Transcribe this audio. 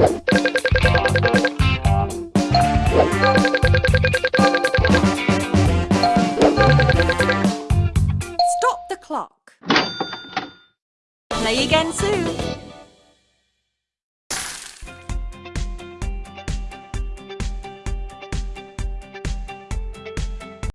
Stop the clock. Play again soon.